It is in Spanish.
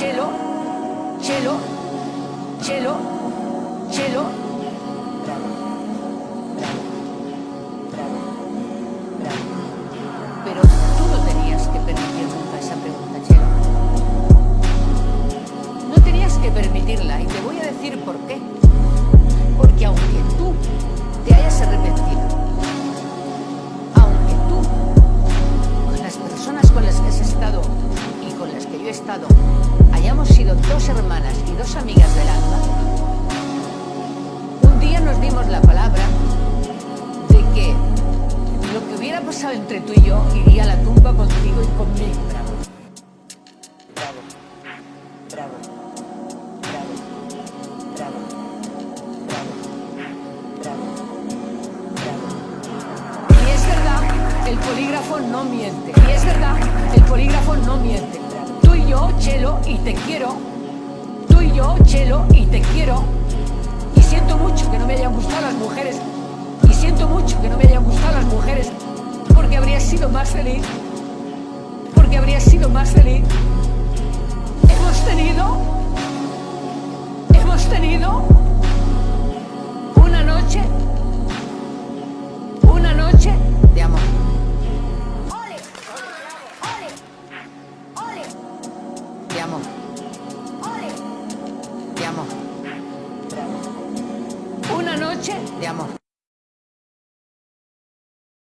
Chelo, Chelo, Chelo. Pero tú no tenías que permitir nunca esa pregunta, Chelo. No tenías que permitirla y te voy a decir por qué. Porque aunque dos amigas del alma. Un día nos dimos la palabra de que lo que hubiera pasado entre tú y yo iría a la tumba contigo y conmigo. Bravo. Bravo. Bravo. Bravo. Bravo. Bravo. Bravo. Y es verdad, el polígrafo no miente. Y es verdad, el polígrafo no miente. Tú y yo, Chelo, y te quiero, Chelo, y te quiero. Y siento mucho que no me hayan gustado las mujeres. Y siento mucho que no me hayan gustado las mujeres. Porque habría sido más feliz. Porque habría sido más feliz. Hemos tenido. Hemos tenido. Una noche. Una noche de amor. De amor. Una noche de amor.